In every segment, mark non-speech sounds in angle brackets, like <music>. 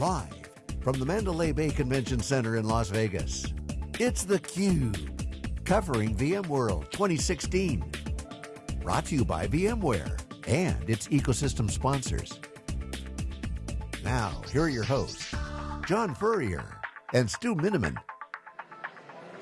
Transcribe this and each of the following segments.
Live from the Mandalay Bay Convention Center in Las Vegas, it's theCUBE, covering VMworld 2016. Brought to you by VMware and its ecosystem sponsors. Now, here are your hosts, John Furrier and Stu Miniman.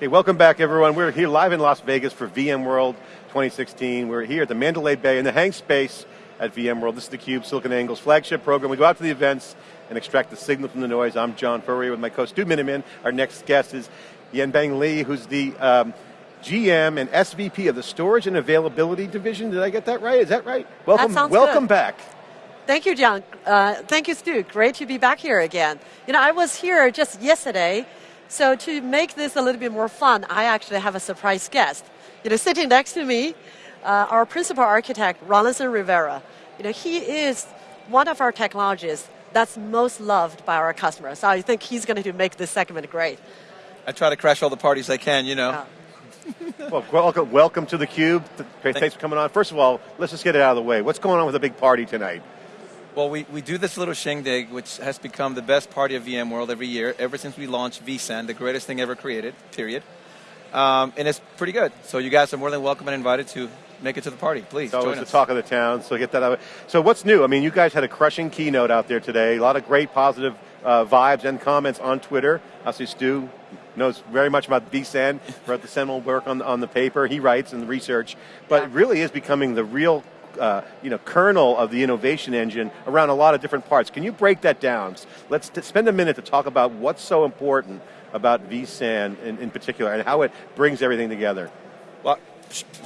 Hey, welcome back everyone. We're here live in Las Vegas for VMworld 2016. We're here at the Mandalay Bay in the hang space at VMworld. This is theCUBE, SiliconANGLE's flagship program. We go out to the events and extract the signal from the noise. I'm John Furrier with my co Stu Miniman. Our next guest is Yanbing Li, who's the um, GM and SVP of the Storage and Availability Division. Did I get that right? Is that right? Welcome, that welcome good. back. Thank you, John. Uh, thank you, Stu. Great to be back here again. You know, I was here just yesterday, so to make this a little bit more fun, I actually have a surprise guest. You know, sitting next to me, uh, our principal architect, Rawlinson Rivera. You know, he is one of our technologists that's most loved by our customers. So I think he's going to make this segment great. I try to crash all the parties I can, you know. Yeah. <laughs> well, welcome, welcome to theCUBE. Great, thanks for coming on. First of all, let's just get it out of the way. What's going on with the big party tonight? Well, we, we do this little shindig, which has become the best party of VMworld every year, ever since we launched vSAN, the greatest thing ever created, period. Um, and it's pretty good. So you guys are more than welcome and invited to make it to the party. Please so join it's us. the talk of the town, so get that out. So what's new? I mean, you guys had a crushing keynote out there today. A lot of great positive uh, vibes and comments on Twitter. Obviously, Stu knows very much about vSAN, wrote the seminal work on, on the paper, he writes and the research, but yeah. it really is becoming the real uh, you know, kernel of the innovation engine around a lot of different parts. Can you break that down? Let's spend a minute to talk about what's so important about vSAN in, in particular and how it brings everything together.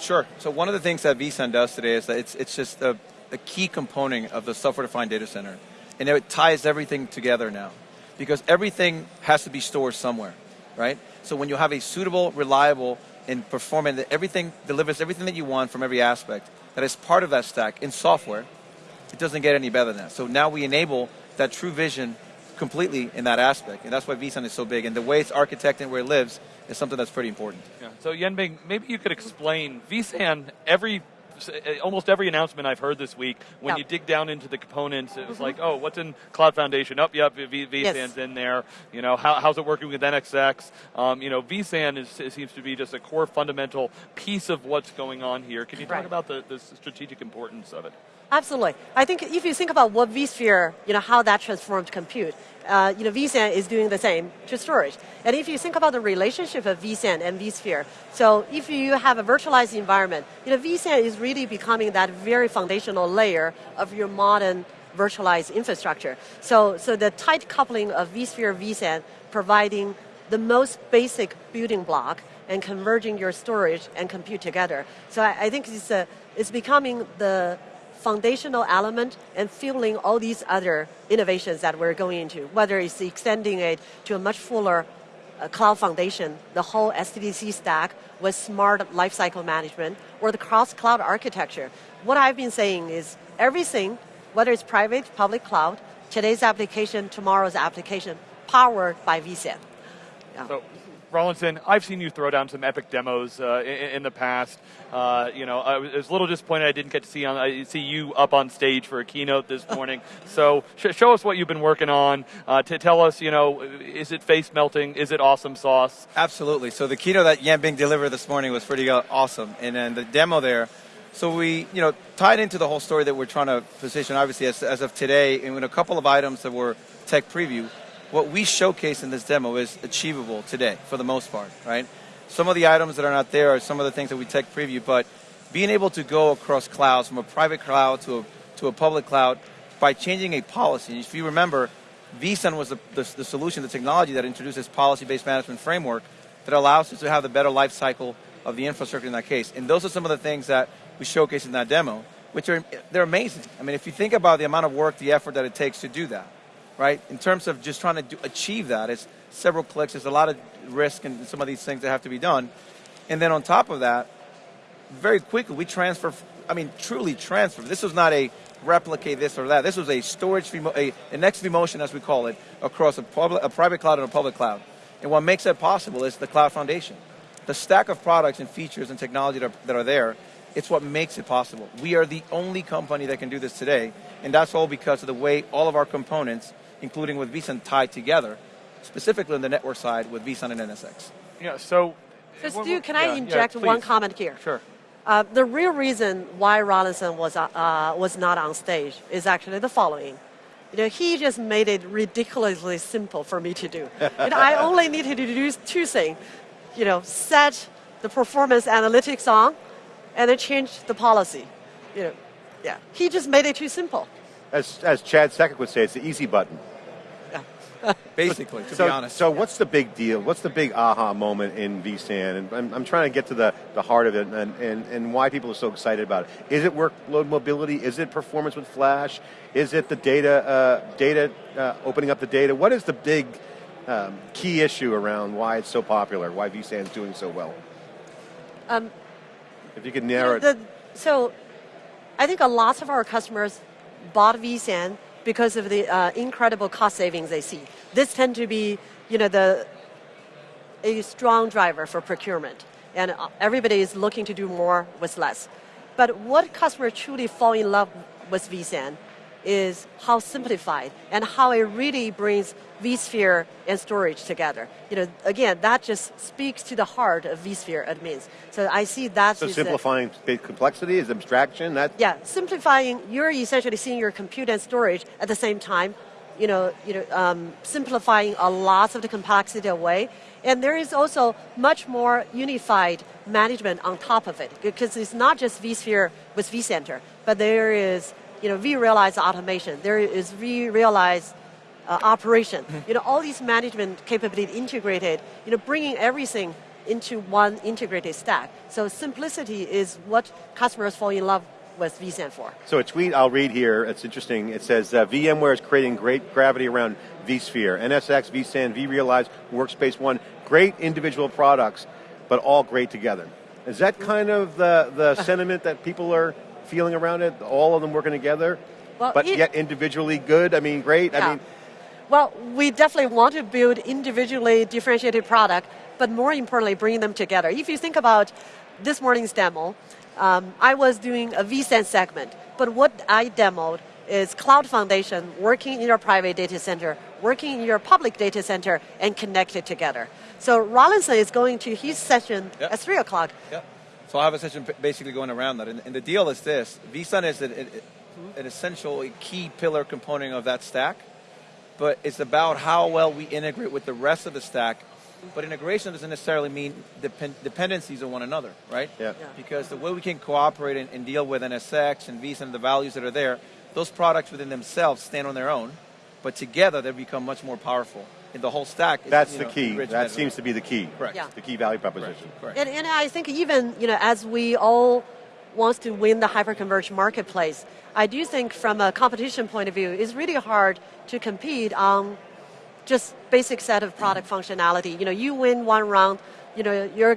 Sure. So one of the things that vSAN does today is that it's, it's just a, a key component of the software-defined data center. And it ties everything together now. Because everything has to be stored somewhere, right? So when you have a suitable, reliable, and performant, everything delivers everything that you want from every aspect, that is part of that stack in software, it doesn't get any better than that. So now we enable that true vision completely in that aspect, and that's why vSAN is so big. And the way it's architected and where it lives is something that's pretty important. Yeah. So Yanbing, maybe you could explain vSAN. Every almost every announcement I've heard this week, when yep. you dig down into the components, it was mm-hmm. like, oh, what's in Cloud Foundation? Up, oh, yep, v- vSAN's yes. in there. You know, how, how's it working with NSX? Um, you know, vSAN is, seems to be just a core fundamental piece of what's going on here. Can you talk about the, the strategic importance of it? Absolutely. I think if you think about what vSphere, you know, how that transformed compute, uh, you know, vSAN is doing the same to storage. And if you think about the relationship of vSAN and vSphere, so if you have a virtualized environment, you know, vSAN is really becoming that very foundational layer of your modern virtualized infrastructure. So, so the tight coupling of vSphere, vSAN, providing the most basic building block and converging your storage and compute together. So I, I think it's, a, it's becoming the foundational element and fueling all these other innovations that we're going into, whether it's extending it to a much fuller uh, cloud foundation, the whole SDDC stack with smart lifecycle management, or the cross-cloud architecture. What I've been saying is everything, whether it's private, public cloud, today's application, tomorrow's application, powered by vSAN. Yeah. So Rawlinson, I've seen you throw down some epic demos uh, in, in, the past. Uh, you know, I was a little disappointed I didn't get to see on I see you up on stage for a keynote this morning. <laughs> so sh show us what you've been working on. Uh, to tell us, you know, is it face melting? Is it awesome sauce? Absolutely. So the keynote that Yanbing delivered this morning was pretty uh, awesome, and then the demo there. So we, you know, tied into the whole story that we're trying to position, obviously, as, as of today, and with a couple of items that were tech preview what we showcase in this demo is achievable today, for the most part, right? Some of the items that are not there are some of the things that we tech preview, but being able to go across clouds, from a private cloud to a, to a public cloud, by changing a policy. If you remember, vSAN was the, the, the solution, the technology that introduced this policy-based management framework that allows us to have the better life cycle of the infrastructure in that case. And those are some of the things that we showcase in that demo, which are, they're amazing. I mean, if you think about the amount of work, the effort that it takes to do that, right? In terms of just trying to do, achieve that, it's several clicks, there's a lot of risk and some of these things that have to be done. And then on top of that, very quickly we transfer, I mean, truly transfer. This was not a replicate this or that. This was a storage, a, a next vMotion as we call it, across a, public, a private cloud and a public cloud. And what makes that possible is the cloud foundation. The stack of products and features and technology that are, that are there, it's what makes it possible. We are the only company that can do this today, and that's all because of the way all of our components including with vSAN tied together, specifically on the network side with vSAN and NSX. Yeah. So. So well, Stu, can I yeah, inject one comment here? Sure. Uh, the real reason why Rawlinson was, uh, uh, was not on stage is actually the following. You know, he just made it ridiculously simple for me to do. and I <laughs> only needed to do two things. You know, set the performance analytics on, and then change the policy. You know, yeah. He just made it too simple. As, as Chad Sakac would say, it's the easy button. <laughs> Basically, to so, be honest. So what's the big deal? What's the big aha moment in vSAN? And I'm, I'm trying to get to the, the heart of it and, and, and why people are so excited about it. Is it workload mobility? Is it performance with Flash? Is it the data, uh, data uh, opening up the data? What is the big um, key issue around why it's so popular, why vSAN is doing so well? Um, if you could narrow the, it. so I think a lot of our customers bought vSAN because of the uh, incredible cost savings they see. This tend to be, you know, the a strong driver for procurement, and uh, everybody is looking to do more with less. But what customers truly fall in love with vSAN is how simplified and how it really brings vSphere and storage together. You know, again, that just speaks to the heart of vSphere admins. So I see that. So simplifying the complexity is abstraction. That yeah, simplifying. You're essentially seeing your compute and storage at the same time. You know, you know, um, simplifying a lot of the complexity away. And there is also much more unified management on top of it because it's not just vSphere with vCenter, but there is you know vRealize automation. There is vRealize uh, operation. You know, all these management capability integrated. You know, bringing everything into one integrated stack. So simplicity is what customers fall in love with vSAN for. So a tweet I'll read here, it's interesting. It says, uh, VMware is creating great gravity around vSphere. NSX, vSAN, vRealize, Workspace ONE, great individual products, but all great together. Is that kind of the, the <laughs> sentiment that people are feeling around it? All of them working together, well, but yet individually good? I mean, great? Yeah. I mean, well, we definitely want to build individually differentiated product, but more importantly, bringing them together. If you think about this morning's demo, um, I was doing a vSAN segment, but what I demoed is Cloud Foundation working in your private data center, working in your public data center, and connected together. So Rawlinson is going to his session Yep. at 3 o'clock. Yeah. So I have a session basically going around that. And, and the deal is this vSAN is an, an, an essential, key pillar component of that stack, but it's about how well we integrate with the rest of the stack. But integration doesn't necessarily mean depend, dependencies on one another, right? Yeah. Yeah. Because the way we can cooperate and, and deal with NSX and vSAN, the values that are there, those products within themselves stand on their own, but together they become much more powerful. In the whole stack, is, that's the know, key. That better. seems to be the key. Correct. Yeah. The key value proposition. Correct. And, and I think even you know, as we all want to win the hyperconverged marketplace, I do think from a competition point of view, it's really hard to compete on just basic set of product functionality. You know, you win one round, you know, your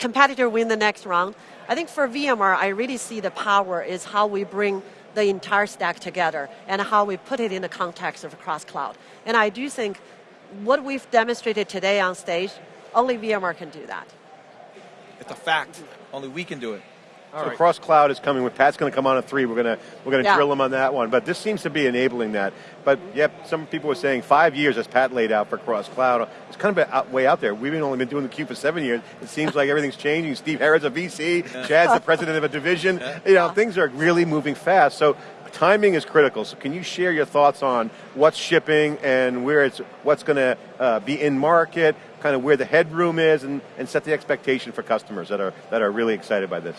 competitor win the next round. I think for VMware, I really see the power is how we bring the entire stack together and how we put it in the context of cross cloud. And I do think what we've demonstrated today on stage, only VMware can do that. It's a fact. Only we can do it. so cross cloud is coming. With Pat's going to come on at three. We're going to we're going to Yeah. drill him on that one. But this seems to be enabling that. But yep, some people were saying five years as Pat laid out for cross cloud. It's kind of out, way out there. We've only been doing the cube for seven years. It seems like everything's changing. Steve Herrod's a VC. <laughs> Chad's the president of a division. You know, things are really moving fast. So timing is critical. So can you share your thoughts on what's shipping and where it's what's going to uh, be in market? Kind of where the headroom is, and, and set the expectation for customers that are that are really excited by this.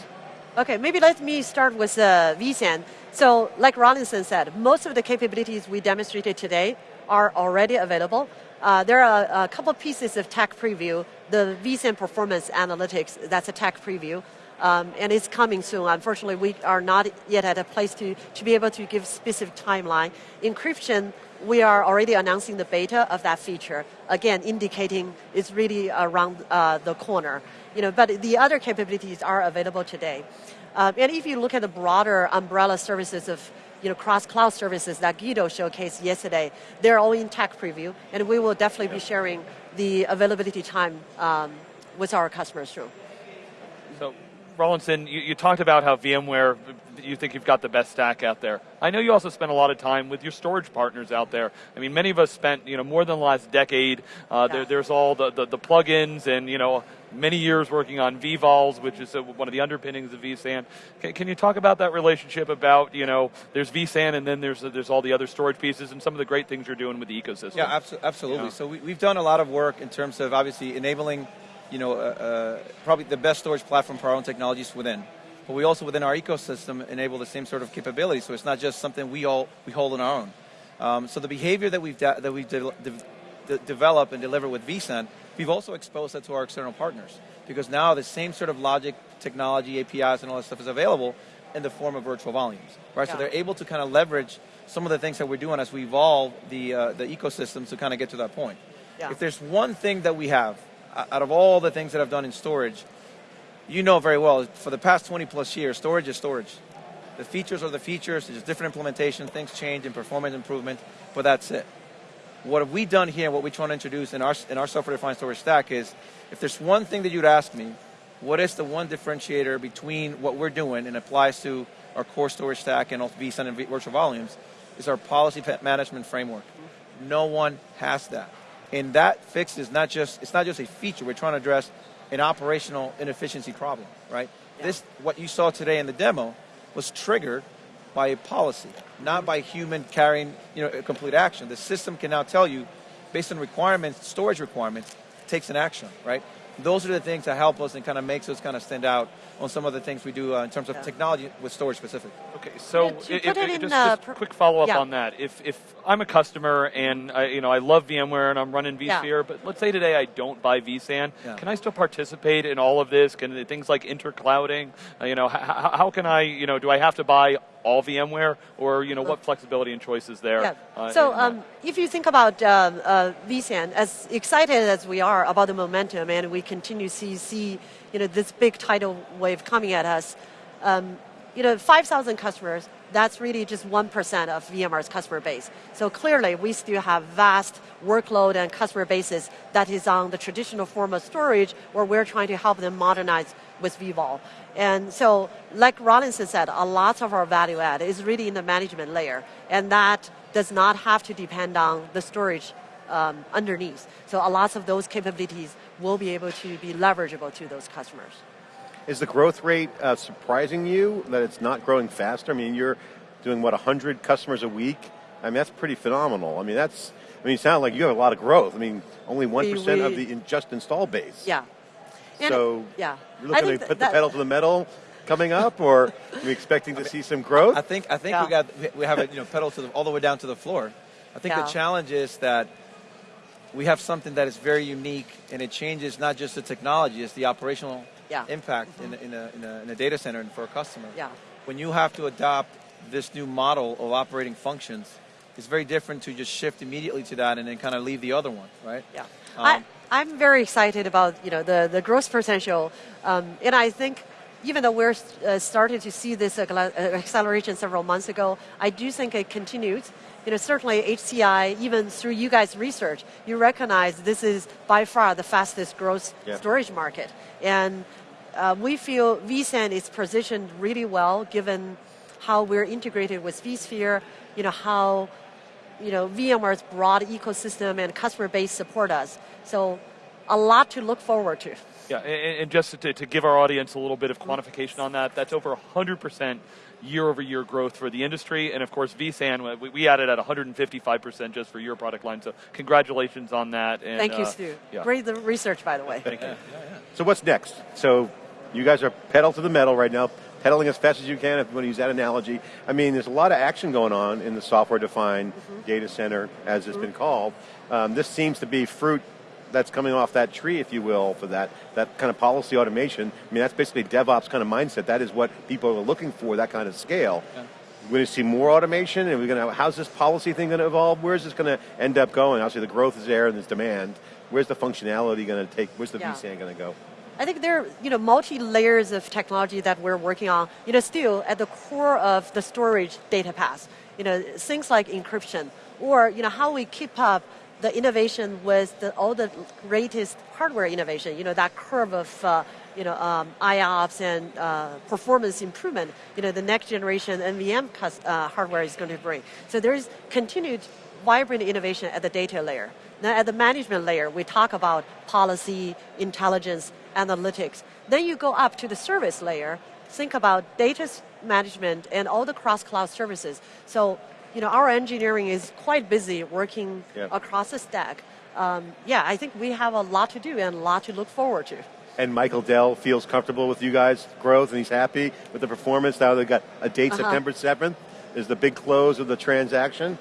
Okay, maybe let me start with uh, vSAN. So, like Rawlinson said, most of the capabilities we demonstrated today are already available. Uh, there are a couple pieces of tech preview. The vSAN performance analytics, that's a tech preview. Um, and it's coming soon. Unfortunately, we are not yet at a place to, to be able to give specific timeline. Encryption, we are already announcing the beta of that feature. Again, indicating it's really around uh, the corner. You know, but the other capabilities are available today. Um, and if you look at the broader umbrella services of you know, cross-cloud services that Guido showcased yesterday, they're all in tech preview, and we will definitely be sharing the availability time um, with our customers soon. So Rawlinson, you, you, talked about how VMware, you think you've got the best stack out there. I know you also spent a lot of time with your storage partners out there. I mean, many of us spent, you know, more than the last decade. Uh, yeah. there, there's all the, the, the plugins and, you know, many years working on vVols, which is one of the underpinnings of vSAN. Can, can, you talk about that relationship about, you know, there's vSAN and then there's there's all the other storage pieces and some of the great things you're doing with the ecosystem? Yeah, absolutely. Yeah. So we, we've done a lot of work in terms of obviously enabling you know, uh, uh, probably the best storage platform for our own technologies within. But we also, within our ecosystem, enable the same sort of capability. So it's not just something we all we hold on our own. Um, so the behavior that we've that we've de- de- developed and delivered with vSAN, we've also exposed that to our external partners because now the same sort of logic, technology, APIs, and all that stuff is available in the form of virtual volumes, right? Yeah. So they're able to kind of leverage some of the things that we're doing as we evolve the uh, the ecosystems to kind of get to that point. Yeah. If there's one thing that we have out of all the things that I've done in storage, you know very well, for the past 20 plus years, storage is storage. The features are the features, there's different implementation, things change in performance improvement, but that's it. What have we done here, what we're trying to introduce in our, in our software-defined storage stack is, if there's one thing that you'd ask me, what is the one differentiator between what we're doing and applies to our core storage stack and vSAN and virtual volumes, is our policy management framework. No one has that. And that fix is not just, it's not just a feature, we're trying to address an operational inefficiency problem, right? Yeah. This, what you saw today in the demo, was triggered by a policy, not mm-hmm. by human carrying you know, a complete action. The system can now tell you, based on requirements, storage requirements, takes an action, right? Those are the things that help us and kind of makes us kind of stand out on some of the things we do uh, in terms of yeah. technology with storage specific. Okay, so yeah, it, it, just, uh, just quick follow up yeah. on that. If if I'm a customer and I, you know I love VMware and I'm running vSphere, but let's say today I don't buy vSAN, can I still participate in all of this? Can things like interclouding? Uh, you know, how, how can I? You know, do I have to buy all VMware, or you know, what flexibility and choices there? Yeah. Uh, so um, if you think about uh, uh, vSAN, as excited as we are about the momentum, and we continue to see, see you know, this big tidal wave coming at us, um, you know, 5,000 customers, that's really just 1% of VMware's customer base. So clearly, we still have vast workload and customer bases that is on the traditional form of storage where we're trying to help them modernize with vVol. And so, like Rawlinson said, a lot of our value add is really in the management layer, and that does not have to depend on the storage um, underneath. So a lot of those capabilities will be able to be leverageable to those customers. Is the growth rate uh, surprising you that it's not growing faster? I mean, you're doing what 100 customers a week. I mean, that's pretty phenomenal. I mean, that's. I mean, you sound like you have a lot of growth. I mean, only one percent of the in, just install base. Yeah, and so yeah, you're looking to put the pedal to the metal coming up, or are we expecting to see some growth? I think I think yeah. we got we have a you know pedal to the, all the way down to the floor. I think yeah. the challenge is that we have something that is very unique, and it changes not just the technology; it's the operational yeah. impact mm-hmm. in, in, a, in, a, in a data center and for a customer. Yeah. When you have to adopt this new model of operating functions, it's very different to just shift immediately to that and then kind of leave the other one, right? Yeah. Um, I, I'm very excited about you know the the growth potential, um, and I think even though we're uh, starting to see this uh, acceleration several months ago, I do think it continues. You know, certainly HCI, even through you guys' research, you recognize this is by far the fastest growth storage market, and uh, we feel vSAN is positioned really well given how we're integrated with vSphere. You know how you know, VMware's broad ecosystem and customer base support us. So a lot to look forward to. Yeah, and, and just to, to, give our audience a little bit of quantification on that, that's over 100% year over year growth for the industry. And of course, vSAN, we, we added at 155% just for your product line. So congratulations on that. And, Thank you, uh, Stu. Yeah. Great research, by the way. Thank you. Yeah, yeah, so what's next? So you guys are pedal to the metal right now pedaling as fast as you can, if you want to use that analogy. I mean, there's a lot of action going on in the software-defined mm-hmm. data center, as it's mm-hmm. been called. Um, this seems to be fruit that's coming off that tree, if you will, for that, that kind of policy automation. I mean, that's basically DevOps kind of mindset. That is what people are looking for, that kind of scale. Yeah. We're going to see more automation, and we're going to. How's this policy thing going to evolve? Where's this going to end up going? Obviously, the growth is there and there's demand. Where's the functionality going to take? Where's the yeah. vSAN going to go? I think there are you know multi layers of technology that we're working on. You know, still at the core of the storage data path. You know, things like encryption, or you know how we keep up the innovation with the, all the greatest hardware innovation, you know, that curve of uh, you know, um, IOPS and uh, performance improvement, you know, the next generation NVM uh, hardware is going to bring. So there's continued vibrant innovation at the data layer. Now at the management layer, we talk about policy, intelligence, analytics. Then you go up to the service layer, think about data management and all the cross-cloud services. So, you know, our engineering is quite busy working yeah. across the stack. Um, yeah, I think we have a lot to do and a lot to look forward to. And Michael Dell feels comfortable with you guys' growth and he's happy with the performance. Now they've got a date, uh -huh. September 7th, is the big close of the transaction.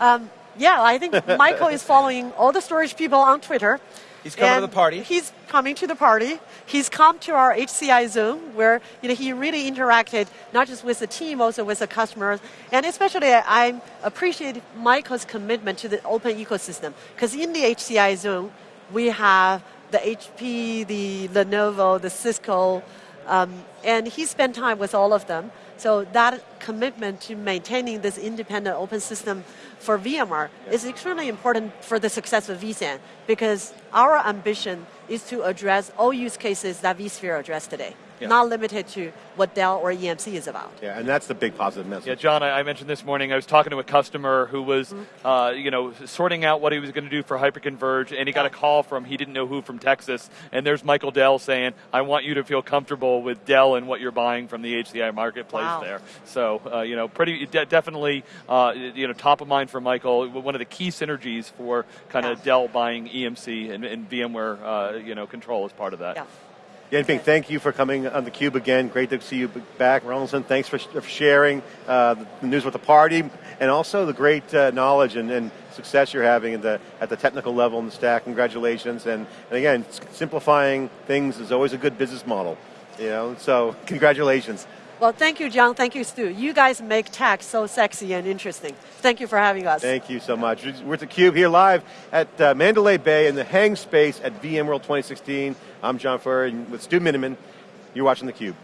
Um, yeah, I think Michael is following all the storage people on Twitter. He's coming to the party. He's coming to the party. He's come to our HCI Zoom where you know he really interacted not just with the team, also with the customers, and especially I appreciate Michael's commitment to the open ecosystem because in the HCI Zoom we have the HP, the Lenovo, the Cisco, um, and he spent time with all of them. So that commitment to maintaining this independent open system for VMware is extremely important for the success of vSAN because our ambition is to address all use cases that vSphere addressed today yeah. not limited to what Dell or EMC is about. Yeah, and that's the big positive message. Yeah, John, I, I mentioned this morning, I was talking to a customer who was, mm-hmm. uh, you know, sorting out what he was going to do for Hyperconverge, and he got a call from, he didn't know who, from Texas, and there's Michael Dell saying, I want you to feel comfortable with Dell and what you're buying from the HCI marketplace wow. there. So, uh, you know, pretty, de- definitely, uh, you know, top of mind for Michael, one of the key synergies for kind of yeah. Dell buying EMC and, and VMware, uh, you know, control as part of that. Yeah. Yanbing, thank you for coming on the Cube again. Great to see you back. Rawlinson, thanks for, for sharing uh, the news with the party and also the great uh, knowledge and, and, success you're having the, at the technical level in the stack. Congratulations. And, and again, simplifying things is always a good business model. You know, so congratulations. Well, thank you, John. Thank you, Stu. You guys make tech so sexy and interesting. Thank you for having us. Thank you so much. We're at the Cube here live at uh, Mandalay Bay in the hang space at VMworld 2016. I'm John Furrier with Stu Miniman. You're watching theCUBE.